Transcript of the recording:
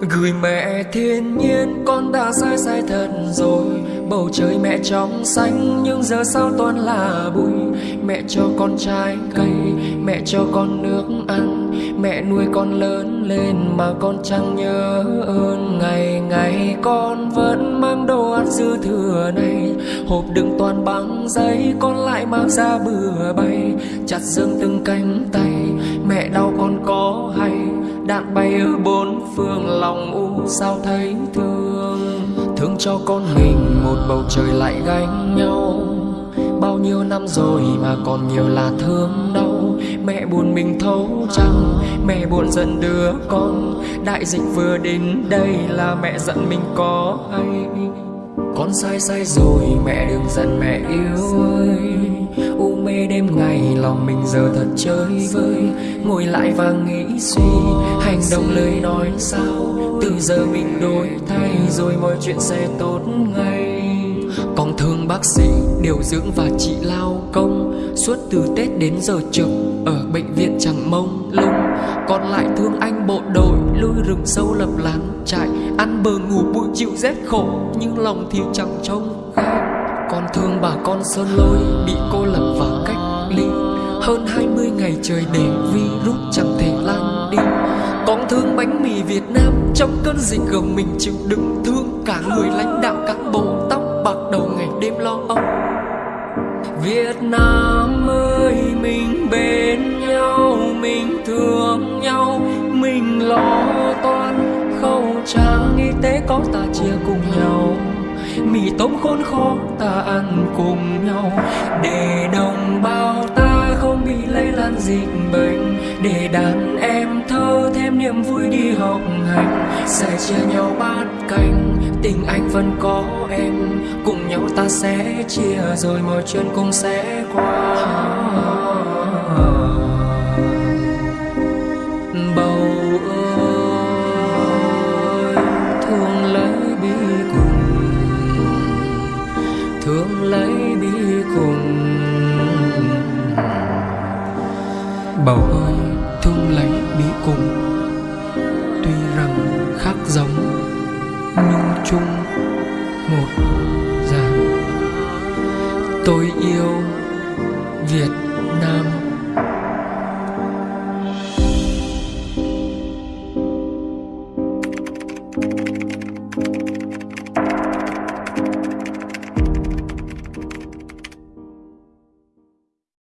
Gửi mẹ thiên nhiên con đã sai sai thật rồi. Bầu trời mẹ trong xanh nhưng giờ sao toàn là bụi. Mẹ cho con trái cây, mẹ cho con nước ăn. Mẹ nuôi con lớn lên mà con chẳng nhớ ơn. Ngày ngày con vẫn mang đồ ăn dư thừa này. Hộp đựng toàn bằng giấy con lại mang ra bừa bay Chặt dương từng cánh tay mẹ đau con có hay Đạn bay ở bốn phương lòng u sao thấy thương? Thương cho con mình, một bầu trời lại gánh nhau. Bao nhiêu năm rồi mà còn nhiều là thương đau. Mẹ buồn mình thấu chẳng Mẹ buồn giận đứa con. Đại dịch vừa đến đây là mẹ giận mình có hay Con sai sai rồi, mẹ đừng giận mẹ yêu giờ thật chơi vơi. Ngồi lại và nghĩ suy, hành động lời nói sao? Từ giờ mình đổi thay rồi mọi chuyện sẽ tốt ngay. Còn thương bác sĩ, điều dưỡng và chị lao công. Suốt từ tết đến giờ trực ở bệnh viện chẳng mông lung. Còn lại thương anh bộ đội lui rừng sâu lập lán trại. Ăn bờ ngủ bụi chịu rét khổ, nhưng lòng thì chẳng trông gai còn thương bà con sơn lôi, bị cô lập và cách ly hơn 20 ngày trời để virus chẳng thể lan đi. Con thương bánh mì Việt Nam, trong cơn dịch gồng mình chịu đựng thương cả người lãnh đạo cán bộ tóc bạc đầu ngày đêm lo âu. Việt Nam ơi, mình bên nhau, mình thương nhau, mình lo toan. Khẩu trang y tế có ta chia cùng nhau. Mì tôm khốn khó ta ăn cùng nhau. Để đồng bào bị dịch bệnh. Để đàn em thơ thêm niềm vui đi học hành. Sẽ chia nhau bát canh tình anh vẫn có em. Cùng nhau ta sẽ chia rồi mọi chuyện cũng sẽ qua. Bầu ơi, thương lấy bi cùng. Thương lấy bi cùng. Bầu ơi thương lấy bí cùng. Tuy rằng khác giống nhưng chung một dạng tôi yêu việt nam.